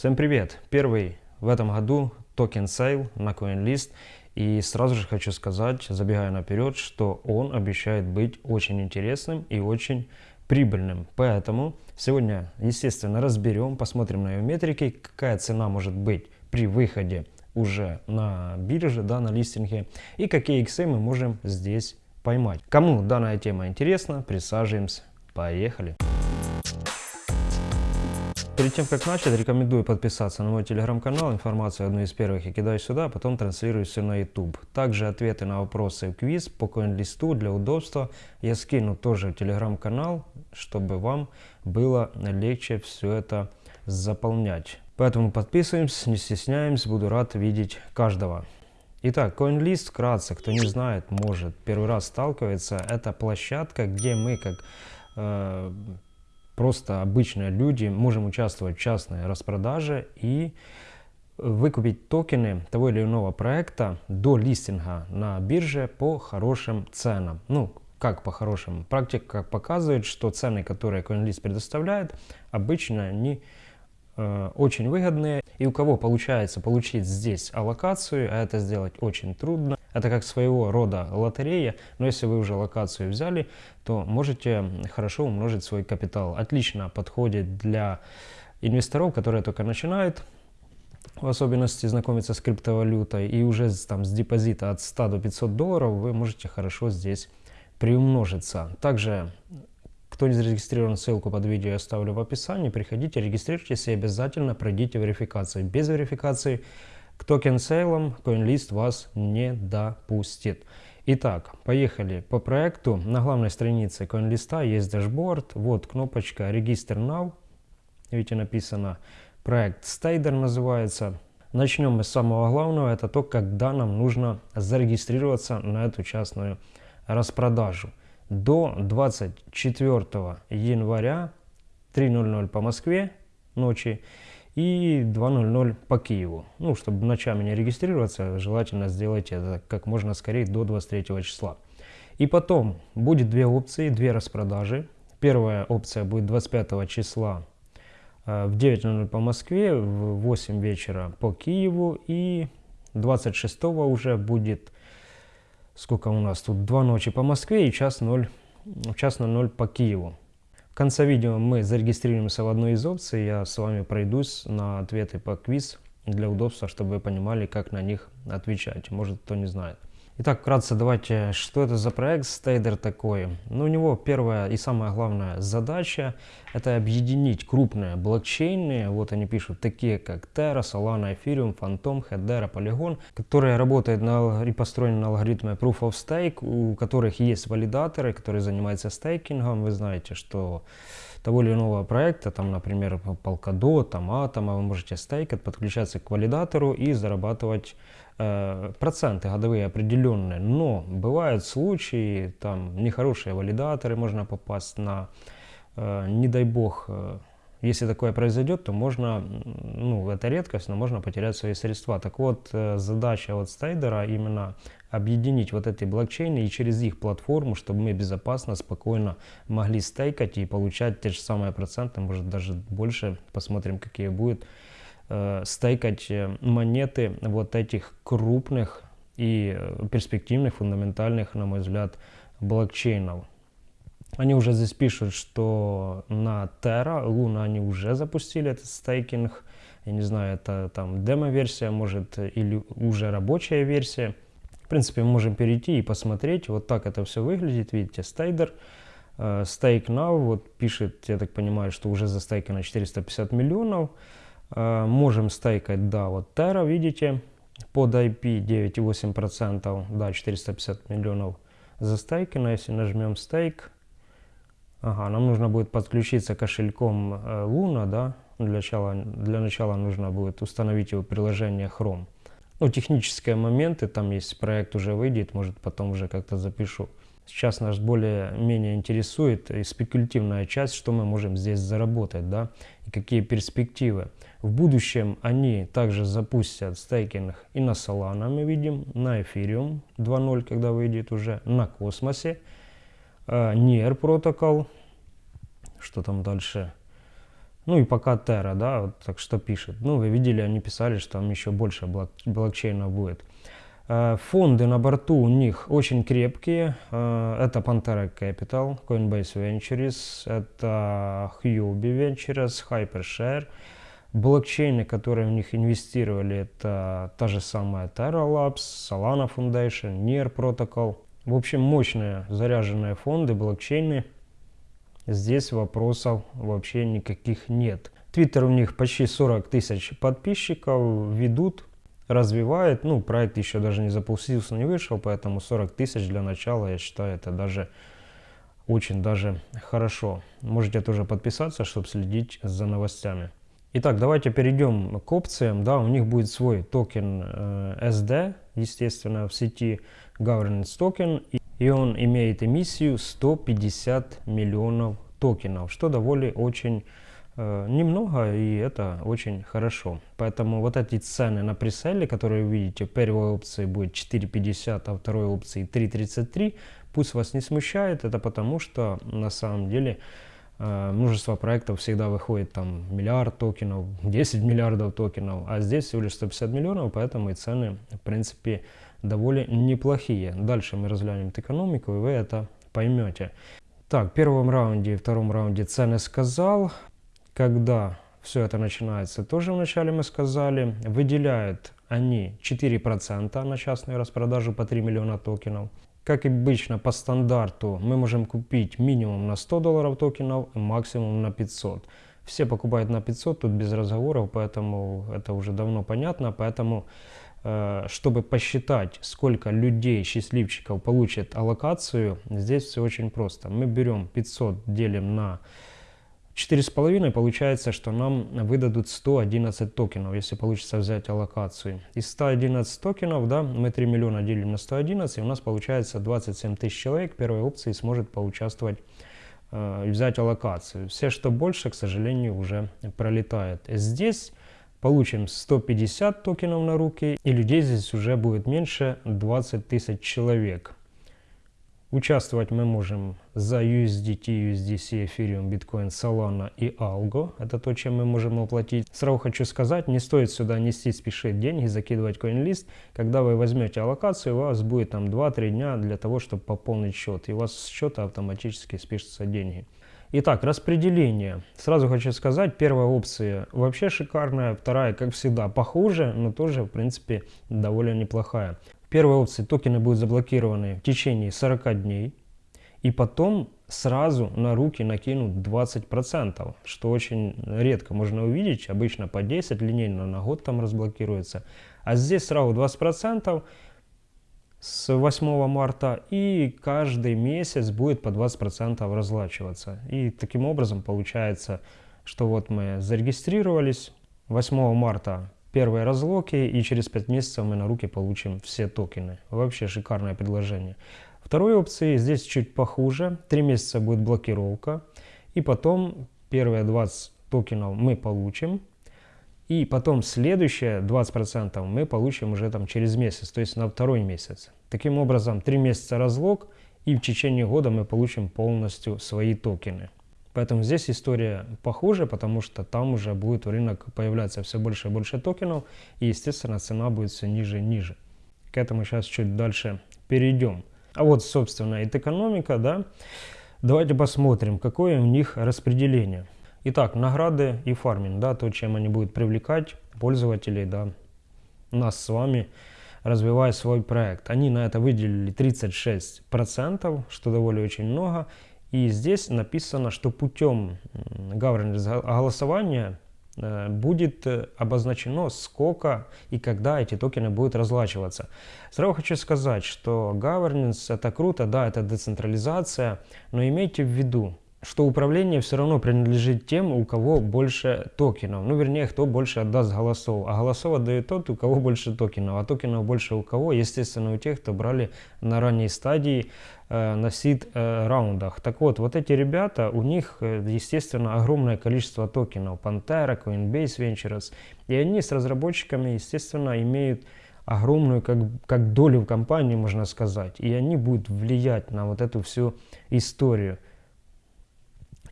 Всем привет! Первый в этом году token sale на CoinList. И сразу же хочу сказать, забегая наперед, что он обещает быть очень интересным и очень прибыльным. Поэтому сегодня, естественно, разберем, посмотрим на ее метрики, какая цена может быть при выходе уже на бирже, да, на листинге, и какие иксы мы можем здесь поймать. Кому данная тема интересна, присаживаемся. Поехали! Перед тем, как начать, рекомендую подписаться на мой телеграм-канал. Информацию одну из первых я кидаю сюда, а потом транслирую все на YouTube. Также ответы на вопросы в квиз по коин-листу для удобства я скину тоже в телеграм-канал, чтобы вам было легче все это заполнять. Поэтому подписываемся, не стесняемся, буду рад видеть каждого. Итак, CoinList, вкратце, кто не знает, может первый раз сталкивается, это площадка, где мы как э, просто обычные люди можем участвовать в частной распродаже и выкупить токены того или иного проекта до листинга на бирже по хорошим ценам. Ну, как по хорошим? Практика показывает, что цены, которые CoinList предоставляет, обычно они э, очень выгодные. И у кого получается получить здесь аллокацию, а это сделать очень трудно, это как своего рода лотерея, но если вы уже локацию взяли, то можете хорошо умножить свой капитал. Отлично подходит для инвесторов, которые только начинают, в особенности знакомиться с криптовалютой, и уже там с депозита от 100 до 500 долларов вы можете хорошо здесь приумножиться. Также, кто не зарегистрирован, ссылку под видео я оставлю в описании. Приходите, регистрируйтесь и обязательно пройдите верификацию. Без верификации к token sale ам CoinList вас не допустит. Итак, поехали по проекту. На главной странице CoinList есть дашборд. Вот кнопочка Register Now. Видите, написано проект Stader называется. Начнем мы с самого главного. Это то, когда нам нужно зарегистрироваться на эту частную распродажу. До 24 января 3.00 по Москве ночи и 2.00 по Киеву. Ну, чтобы ночами не регистрироваться, желательно сделать это как можно скорее до 23 числа. И потом будет две опции, две распродажи. Первая опция будет 25 числа э, в 9.00 по Москве, в 8 вечера по Киеву и 26 уже будет, сколько у нас тут, 2 ночи по Москве и час 0, час 0 по Киеву. В конце видео мы зарегистрируемся в одной из опций, я с вами пройдусь на ответы по квиз для удобства, чтобы вы понимали, как на них отвечать, может кто не знает. Итак, вкратце давайте, что это за проект Stader такой? Ну, у него первая и самая главная задача – это объединить крупные блокчейны, вот они пишут, такие как Terra, Solana, Ethereum, Phantom, Hedera, Polygon, которые работают на, и построены на алгоритме Proof of Stake, у которых есть валидаторы, которые занимаются стейкингом. Вы знаете, что того или иного проекта, там, например, Polkadot, там, Atom, вы можете стейкать, подключаться к валидатору и зарабатывать проценты годовые определенные, но бывают случаи, там нехорошие валидаторы, можно попасть на, э, не дай бог, э, если такое произойдет, то можно, ну это редкость, но можно потерять свои средства. Так вот, задача вот стейдера именно объединить вот эти блокчейны и через их платформу, чтобы мы безопасно, спокойно могли стейкать и получать те же самые проценты, может даже больше, посмотрим какие будут э, стейкать э, монеты вот этих крупных и э, перспективных, фундаментальных, на мой взгляд, блокчейнов. Они уже здесь пишут, что на Terra, Luna они уже запустили этот стейкинг. Я не знаю, это там демо-версия, может, или уже рабочая версия. В принципе, мы можем перейти и посмотреть. Вот так это все выглядит. Видите, стейдер. Stake Now, вот пишет, я так понимаю, что уже застейкано 450 миллионов. Э, можем стейкать, да, вот Terra, видите, под IP 9,8%, да, 450 миллионов застейкано. Если нажмем стейк, ага, нам нужно будет подключиться кошельком э, Luna, да, для начала, для начала нужно будет установить его приложение Chrome. Ну, технические моменты, там есть проект уже выйдет, может потом уже как-то запишу. Сейчас нас более-менее интересует и спекулятивная часть, что мы можем здесь заработать, да, и какие перспективы. В будущем они также запустят стейкинг и на Solana, мы видим, на Ethereum 2.0, когда выйдет уже, на Космосе, э, NIR протокол, что там дальше, Ну и пока Terra, да, вот так что пишет. Ну, вы видели, они писали, что там еще больше блок блокчейна будет. Э, фонды на борту у них очень крепкие. Э, это Pantera Capital, Coinbase Ventures, это Huobi Ventures, Hypershare. Блокчейны, которые в них инвестировали, это та же самая Terra Labs, Solana Foundation, Near Protocol. В общем, мощные заряженные фонды, блокчейны. Здесь вопросов вообще никаких нет. Твиттер у них почти 40 тысяч подписчиков, ведут, развивает. Ну, проект еще даже не запустился, не вышел, поэтому 40 тысяч для начала, я считаю, это даже очень даже хорошо. Можете тоже подписаться, чтобы следить за новостями. Итак, давайте перейдем к опциям. Да, у них будет свой токен э, SD, естественно, в сети Governance Token. И он имеет эмиссию 150 миллионов токенов, что довольно очень немного, и это очень хорошо. Поэтому вот эти цены на преселе, которые вы видите, первой опции будет 4.50, а второй опции 3.33, пусть вас не смущает, это потому что на самом деле Э, множество проектов всегда выходит там миллиард токенов, 10 миллиардов токенов, а здесь всего лишь 150 миллионов, поэтому и цены, в принципе, довольно неплохие. Дальше мы разглянем экономику, и вы это поймете. Так, в первом раунде и втором раунде цены сказал. Когда все это начинается, тоже вначале мы сказали, выделяют они 4% на частную распродажу по 3 миллиона токенов. Как обычно, по стандарту мы можем купить минимум на 100 долларов токенов, максимум на 500. Все покупают на 500, тут без разговоров, поэтому это уже давно понятно. Поэтому, э, чтобы посчитать, сколько людей, счастливчиков получат аллокацию, здесь все очень просто. Мы берем 500, делим на 4,5 получается, что нам выдадут 111 токенов, если получится взять аллокацию. Из 111 токенов, да, мы 3 миллиона делим на 111, и у нас получается 27 тысяч человек первой опции сможет поучаствовать э, и взять аллокацию. Все, что больше, к сожалению, уже пролетает. Здесь получим 150 токенов на руки, и людей здесь уже будет меньше 20 тысяч человек. Участвовать мы можем за USDT, USDC, Ethereum, Bitcoin, Solana и Algo. Это то, чем мы можем оплатить. Сразу хочу сказать, не стоит сюда нести, спешить деньги, закидывать CoinList. Когда вы возьмете аллокацию, у вас будет там 2-3 дня для того, чтобы пополнить счет. И у вас с счета автоматически спишутся деньги. Итак, распределение. Сразу хочу сказать, первая опция вообще шикарная, вторая, как всегда, похуже, но тоже, в принципе, довольно неплохая первой опции токены будут заблокированы в течение 40 дней. И потом сразу на руки накинут 20%, что очень редко можно увидеть. Обычно по 10 линейно на год там разблокируется. А здесь сразу 20% с 8 марта и каждый месяц будет по 20% разлачиваться. И таким образом получается, что вот мы зарегистрировались 8 марта первые разлоки, и через 5 месяцев мы на руки получим все токены. Вообще шикарное предложение. Второй опции здесь чуть похуже. 3 месяца будет блокировка, и потом первые 20 токенов мы получим, и потом следующие 20% мы получим уже там через месяц, то есть на второй месяц. Таким образом, 3 месяца разлог, и в течение года мы получим полностью свои токены. Поэтому здесь история похуже, потому что там уже будет в рынок появляться все больше и больше токенов, и, естественно, цена будет все ниже и ниже. К этому сейчас чуть дальше перейдем. А вот, собственно, это экономика, да. Давайте посмотрим, какое у них распределение. Итак, награды и фарминг, да, то, чем они будут привлекать пользователей, да, нас с вами, развивая свой проект. Они на это выделили 36%, что довольно очень много. И здесь написано, что путем голосования э, будет э, обозначено, сколько и когда эти токены будут разлачиваться. Сразу хочу сказать, что governance это круто, да, это децентрализация, но имейте в виду, что управление все равно принадлежит тем, у кого больше токенов. Ну, вернее, кто больше отдаст голосов. А голосов отдает тот, у кого больше токенов. А токенов больше у кого? Естественно, у тех, кто брали на ранней стадии э, на сид э, раундах. Так вот, вот эти ребята, у них, э, естественно, огромное количество токенов. Pantera, Coinbase Ventures. И они с разработчиками, естественно, имеют огромную как, как долю в компании, можно сказать. И они будут влиять на вот эту всю историю.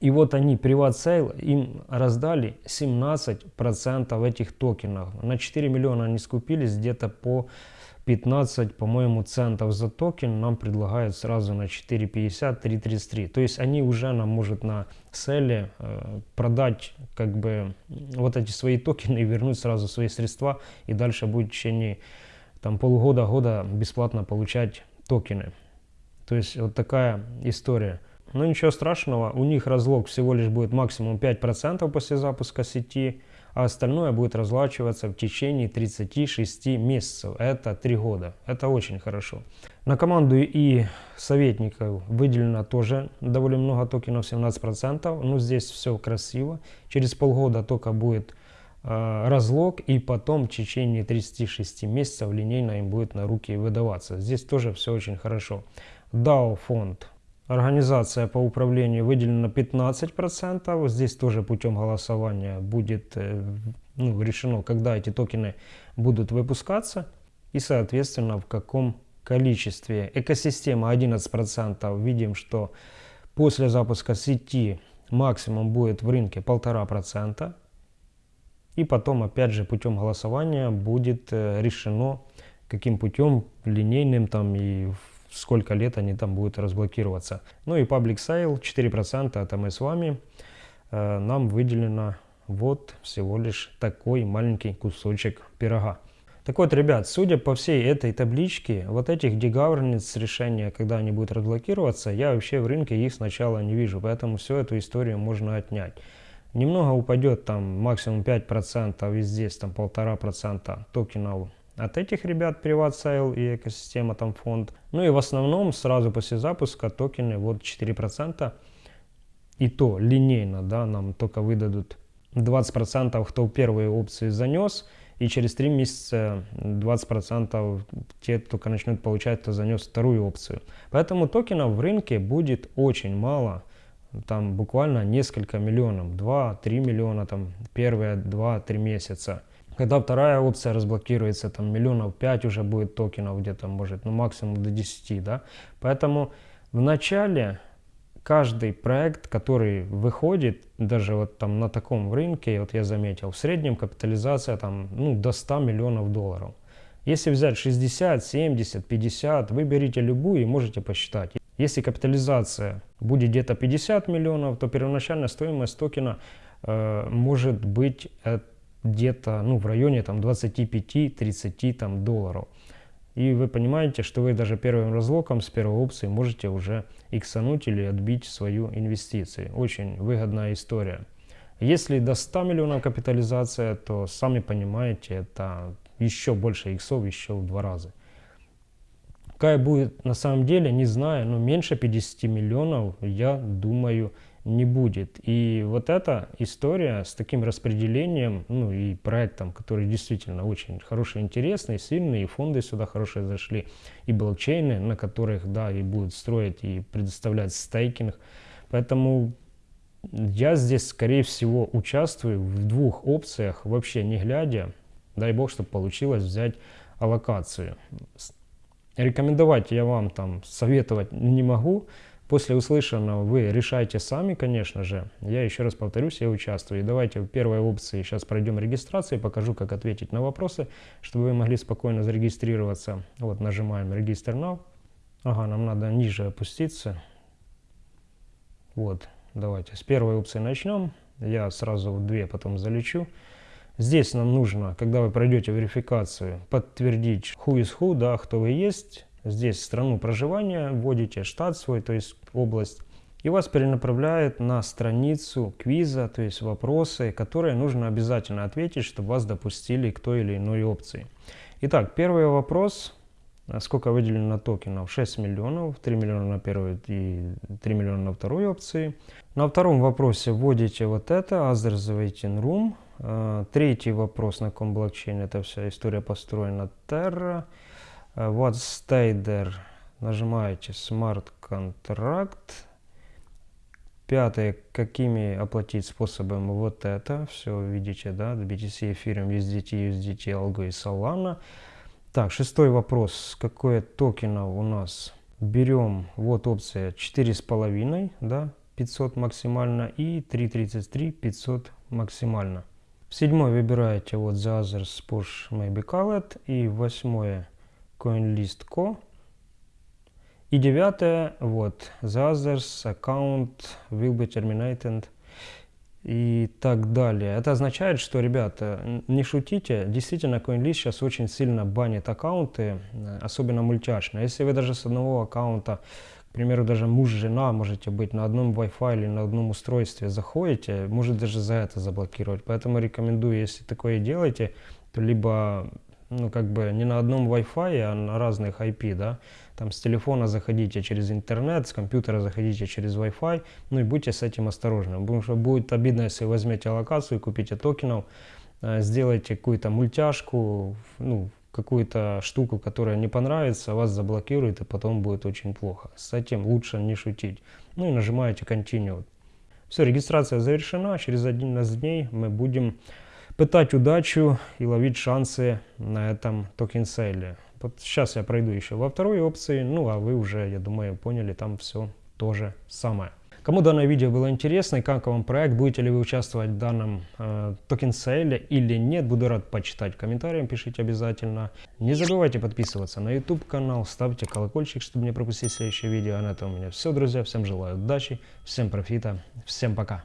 И вот они, Privat Sale, им раздали 17% этих токенов. На 4 миллиона они скупились где-то по 15, по-моему, центов за токен нам предлагают сразу на 4,50, 3,33. То есть они уже нам может на селе э, продать как бы вот эти свои токены и вернуть сразу свои средства. И дальше будет в течение там полгода-года бесплатно получать токены. То есть вот такая история. Но ничего страшного, у них разлог всего лишь будет максимум 5% после запуска сети, а остальное будет разлачиваться в течение 36 месяцев. Это 3 года. Это очень хорошо. На команду и советников выделено тоже довольно много токенов, 17%. Ну, здесь все красиво. Через полгода только будет э, разлог, и потом в течение 36 месяцев линейно им будет на руки выдаваться. Здесь тоже все очень хорошо. DAO фонд Организация по управлению выделена 15%. Здесь тоже путем голосования будет э, ну, решено, когда эти токены будут выпускаться и, соответственно, в каком количестве. Экосистема 11%. Видим, что после запуска сети максимум будет в рынке 1,5%. И потом, опять же, путем голосования будет э, решено, каким путем линейным там и сколько лет они там будут разблокироваться. Ну и Public Sale 4%, это мы с вами. Э, нам выделено вот всего лишь такой маленький кусочек пирога. Так вот, ребят, судя по всей этой табличке, вот этих degovernance решения, когда они будут разблокироваться, я вообще в рынке их сначала не вижу, поэтому всю эту историю можно отнять. Немного упадет там максимум 5%, и здесь там 1,5% токенов от этих ребят Privat Sale и экосистема там фонд. Ну и в основном сразу после запуска токены вот 4%. И то линейно, да, нам только выдадут 20% кто первые опции занес, и через 3 месяца 20% те только начнут получать, кто занес вторую опцию. Поэтому токенов в рынке будет очень мало, там буквально несколько миллионов, 2-3 миллиона там первые 2-3 месяца. Когда вторая опция разблокируется, там миллионов 5 уже будет токенов где-то, может, ну максимум до 10, да. Поэтому в начале каждый проект, который выходит, даже вот там на таком рынке, вот я заметил, в среднем капитализация там, ну, до 100 миллионов долларов. Если взять 60, 70, 50, вы берите любую и можете посчитать. Если капитализация будет где-то 50 миллионов, то первоначальная стоимость токена э, может быть где-то ну, в районе там 25-30 там, долларов. И вы понимаете, что вы даже первым разлоком с первой опции можете уже иксануть или отбить свою инвестицию. Очень выгодная история. Если до 100 миллионов капитализация, то сами понимаете, это еще больше иксов, еще в два раза. Какая будет на самом деле, не знаю, но меньше 50 миллионов, я думаю, не будет. И вот эта история с таким распределением, ну и проектом, который действительно очень хороший, интересный, сильный, и фонды сюда хорошие зашли, и блокчейны, на которых, да, и будут строить и предоставлять стейкинг. Поэтому я здесь, скорее всего, участвую в двух опциях, вообще не глядя. Дай бог, чтобы получилось взять аллокацию. Рекомендовать я вам там советовать не могу, После услышанного вы решайте сами, конечно же. Я еще раз повторюсь, я участвую. И давайте в первой опции сейчас пройдем регистрацию, покажу, как ответить на вопросы, чтобы вы могли спокойно зарегистрироваться. Вот нажимаем «Регистр now». Ага, нам надо ниже опуститься. Вот, давайте с первой опции начнем. Я сразу в две потом залечу. Здесь нам нужно, когда вы пройдете верификацию, подтвердить who is who, да, кто вы есть, здесь страну проживания, вводите штат свой, то есть область, и вас перенаправляет на страницу квиза, то есть вопросы, которые нужно обязательно ответить, чтобы вас допустили к той или иной опции. Итак, первый вопрос. Сколько выделено токенов? 6 миллионов, 3 миллиона на первой и 3 миллиона на второй опции. На втором вопросе вводите вот это, Others Waiting Room. А, третий вопрос, на каком блокчейне эта вся история построена, Terra. Э, вот стейдер. Нажимаете Contract. Пятое, какими оплатить способами вот это. Все видите, да, BTC, Ethereum, USDT, USDT, Algo и Solana. Так, шестой вопрос. Какое токенов у нас? Берем, вот опция 4,5, да, 500 максимально и 3.33 500 максимально. Седьмой выбираете вот The Others Push Maybe Called и восьмое CoinList.co. И девятое вот The Others Account will be terminated и так далее. Это означает, что, ребята, не шутите, действительно, CoinList сейчас очень сильно банит аккаунты, э, особенно мультяшные. Если вы даже с одного аккаунта, к примеру, даже муж, жена можете быть на одном Wi-Fi или на одном устройстве, заходите, может даже за это заблокировать. Поэтому рекомендую, если такое делаете, то либо ну, как бы не на одном Wi-Fi, а на разных IP, да, там с телефона заходите через интернет, с компьютера заходите через Wi-Fi, ну и будьте с этим осторожны, потому что будет обидно, если возьмете локацию, купите токенов, э, сделайте какую-то мультяшку, ну, какую-то штуку, которая не понравится, вас заблокирует, и потом будет очень плохо. С этим лучше не шутить. Ну и нажимаете Continue. Все, регистрация завершена. Через 11 дней мы будем пытать удачу и ловить шансы на этом token sale. Вот сейчас я пройду еще во второй опции, ну а вы уже, я думаю, поняли, там все то же самое. Кому данное видео было интересно и как вам проект, будете ли вы участвовать в данном э, token sale или нет, буду рад почитать в комментариях, пишите обязательно. Не забывайте подписываться на YouTube канал, ставьте колокольчик, чтобы не пропустить следующее видео. А на этом у меня все, друзья. Всем желаю удачи, всем профита, всем пока.